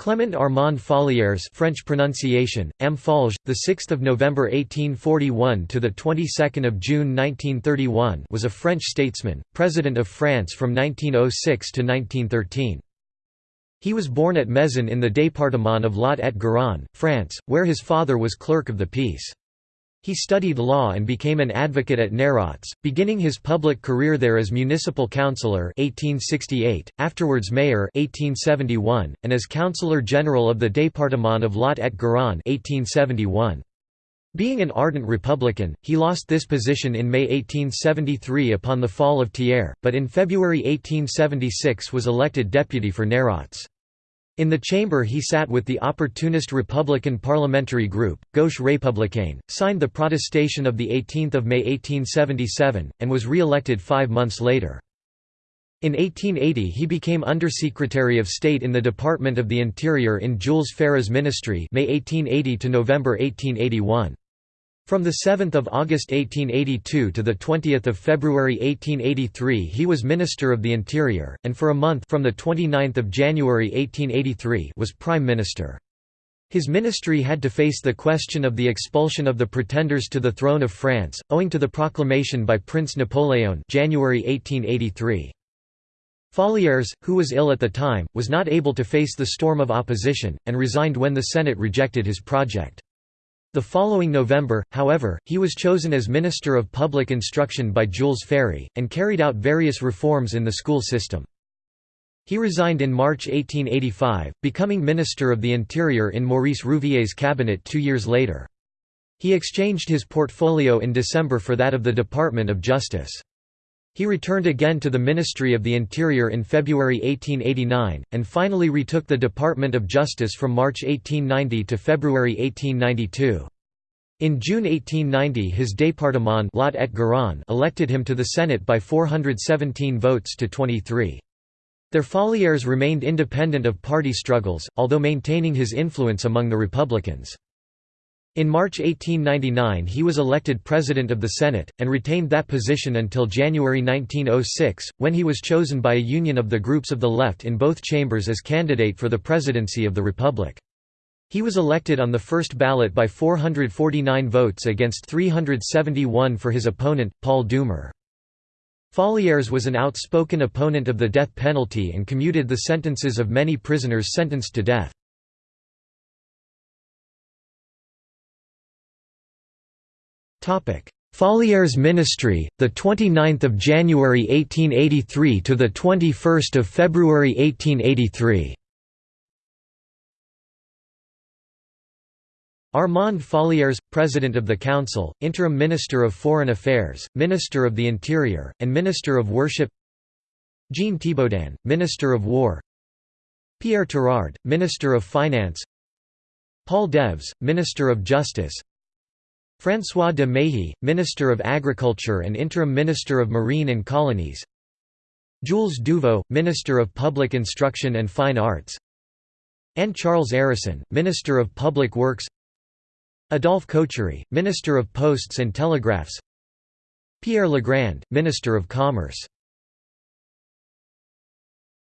Clement Armand Fallières French pronunciation M. Folge the 6th of November 1841 to the 22nd of June 1931 was a French statesman president of France from 1906 to 1913 He was born at Mézin in the département of Lot-et-Garonne France where his father was clerk of the peace he studied law and became an advocate at Nérac, beginning his public career there as municipal councillor 1868, afterwards mayor 1871, and as councillor general of the département of Lot-et-Garonne 1871. Being an ardent Republican, he lost this position in May 1873 upon the fall of Thiers, but in February 1876 was elected deputy for Nérac. In the chamber he sat with the opportunist Republican parliamentary group, Gauche Républicaine, signed the protestation of 18 May 1877, and was re-elected five months later. In 1880 he became Undersecretary of State in the Department of the Interior in Jules Ferry's ministry May 1880 to November 1881. From 7 August 1882 to 20 February 1883 he was Minister of the Interior, and for a month from 29 January 1883 was Prime Minister. His ministry had to face the question of the expulsion of the pretenders to the throne of France, owing to the proclamation by Prince Napoleon January 1883. Fallières, who was ill at the time, was not able to face the storm of opposition, and resigned when the Senate rejected his project. The following November, however, he was chosen as Minister of Public Instruction by Jules Ferry, and carried out various reforms in the school system. He resigned in March 1885, becoming Minister of the Interior in Maurice Rouvier's cabinet two years later. He exchanged his portfolio in December for that of the Department of Justice. He returned again to the Ministry of the Interior in February 1889, and finally retook the Department of Justice from March 1890 to February 1892. In June 1890 his département Lot et Garonne elected him to the Senate by 417 votes to 23. Their Fallières remained independent of party struggles, although maintaining his influence among the Republicans. In March 1899 he was elected President of the Senate, and retained that position until January 1906, when he was chosen by a union of the groups of the left in both chambers as candidate for the presidency of the Republic. He was elected on the first ballot by 449 votes against 371 for his opponent, Paul Doumer. Fallières was an outspoken opponent of the death penalty and commuted the sentences of many prisoners sentenced to death. Fallières' ministry, the 29th of January 1883 to the 21st of February 1883. Armand Fallières, President of the Council, Interim Minister of Foreign Affairs, Minister of the Interior, and Minister of Worship. Jean Thibaudin, Minister of War. Pierre Tirard, Minister of Finance. Paul Deves, Minister of Justice François de Mahy, Minister of Agriculture and Interim Minister of Marine and Colonies. Jules Duvaux, Minister of Public Instruction and Fine Arts. And Charles Hérisson, Minister of Public Works. Adolphe Cochery, Minister of Posts and Telegraphs. Pierre Legrand, Minister of Commerce